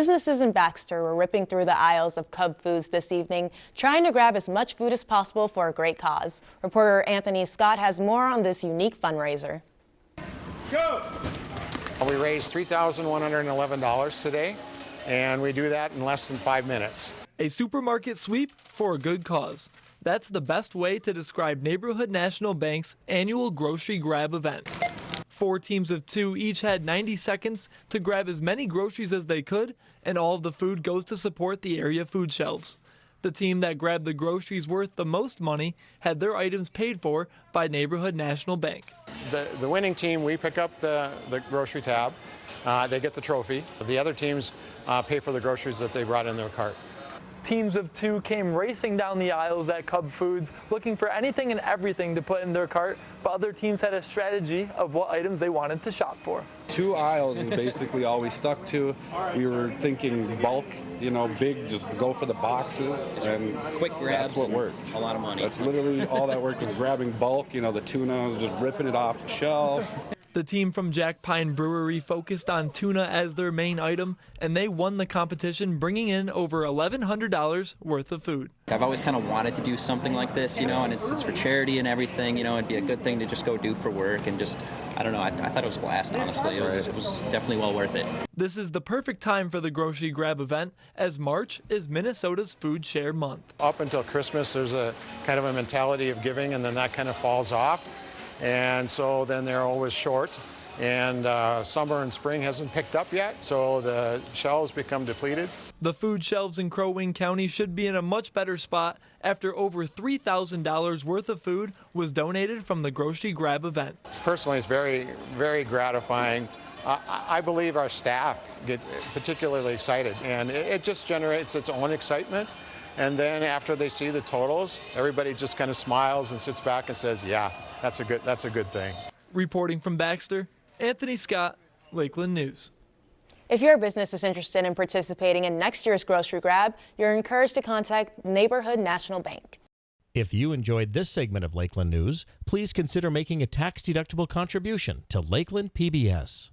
Businesses in Baxter were ripping through the aisles of Cub Foods this evening, trying to grab as much food as possible for a great cause. Reporter Anthony Scott has more on this unique fundraiser. Go! We raised $3,111 today, and we do that in less than five minutes. A supermarket sweep for a good cause. That's the best way to describe Neighborhood National Bank's annual grocery grab event. Four teams of two each had 90 seconds to grab as many groceries as they could, and all of the food goes to support the area food shelves. The team that grabbed the groceries worth the most money had their items paid for by Neighborhood National Bank. The, the winning team, we pick up the, the grocery tab. Uh, they get the trophy. The other teams uh, pay for the groceries that they brought in their cart. Teams of two came racing down the aisles at Cub Foods looking for anything and everything to put in their cart, but other teams had a strategy of what items they wanted to shop for. Two aisles is basically all we stuck to. We were thinking bulk, you know, big, just go for the boxes, and quick grabs. That's what worked. A lot of money. That's literally all that worked was grabbing bulk. You know, the tuna was just ripping it off the shelf. The team from Jack Pine Brewery focused on tuna as their main item, and they won the competition, bringing in over $1,100 worth of food. I've always kind of wanted to do something like this, you know, and it's, it's for charity and everything, you know, it'd be a good thing to just go do for work and just, I don't know, I, I thought it was a blast, honestly. It was, it was definitely well worth it. This is the perfect time for the grocery grab event, as March is Minnesota's Food Share Month. Up until Christmas, there's a kind of a mentality of giving, and then that kind of falls off and so then they're always short. And uh, summer and spring hasn't picked up yet, so the shelves become depleted. The food shelves in Crow Wing County should be in a much better spot after over $3,000 worth of food was donated from the grocery grab event. Personally, it's very, very gratifying. I, I believe our staff get particularly excited, and it, it just generates its own excitement. And then after they see the totals, everybody just kind of smiles and sits back and says, yeah, that's a good, that's a good thing. Reporting from Baxter, Anthony Scott, Lakeland News. If your business is interested in participating in next year's grocery grab, you're encouraged to contact Neighborhood National Bank. If you enjoyed this segment of Lakeland News, please consider making a tax-deductible contribution to Lakeland PBS.